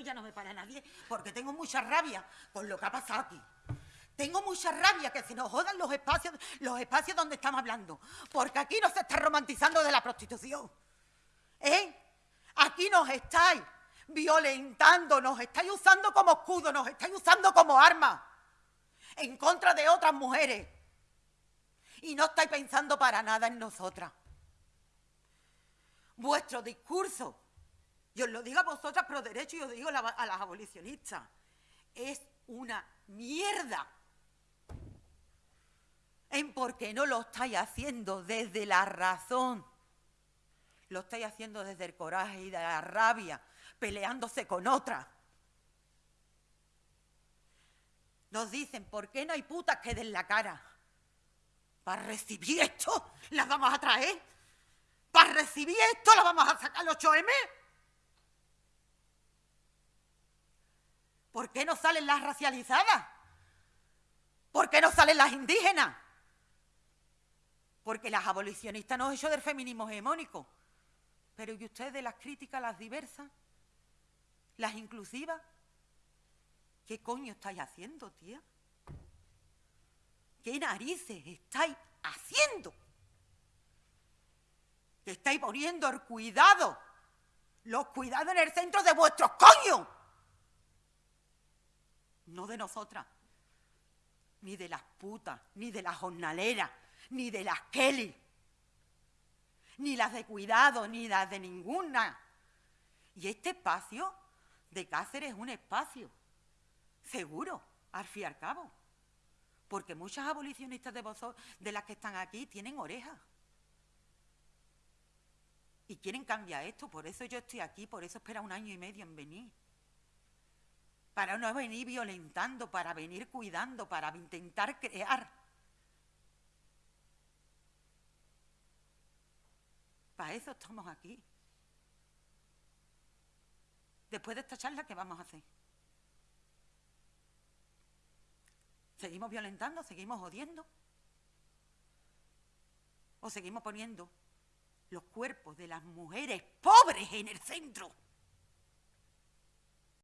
ya no me para nadie porque tengo mucha rabia con lo que ha pasado aquí. Tengo mucha rabia que se nos jodan los espacios, los espacios donde estamos hablando. Porque aquí no se está romantizando de la prostitución. ¿Eh? Aquí nos estáis violentando, nos estáis usando como escudo, nos estáis usando como arma en contra de otras mujeres. Y no estáis pensando para nada en nosotras. Vuestro discurso, y os lo digo a vosotras pero derecho y os digo a las abolicionistas, es una mierda. En por qué no lo estáis haciendo desde la razón. Lo estáis haciendo desde el coraje y de la rabia, peleándose con otra. Nos dicen, ¿por qué no hay putas que den la cara? Para recibir esto, las vamos a traer. Para recibir esto, las vamos a sacar los 8M. ¿Por qué no salen las racializadas? ¿Por qué no salen las indígenas? Porque las abolicionistas no han hecho del feminismo hegemónico. Pero ¿y ustedes las críticas, las diversas? ¿Las inclusivas? ¿Qué coño estáis haciendo, tía? ¿Qué narices estáis haciendo? Que estáis poniendo el cuidado, los cuidados en el centro de vuestros coños. No de nosotras, ni de las putas, ni de las jornaleras, ni de las Kelly, ni las de cuidado, ni las de ninguna. Y este espacio de Cáceres es un espacio seguro, al fin y al cabo. Porque muchas abolicionistas de de las que están aquí, tienen orejas. Y quieren cambiar esto, por eso yo estoy aquí, por eso espera un año y medio en venir. Para no venir violentando, para venir cuidando, para intentar crear. Para eso estamos aquí. Después de esta charla, ¿qué vamos a hacer? ¿Seguimos violentando? ¿Seguimos odiando? ¿O seguimos poniendo los cuerpos de las mujeres pobres en el centro?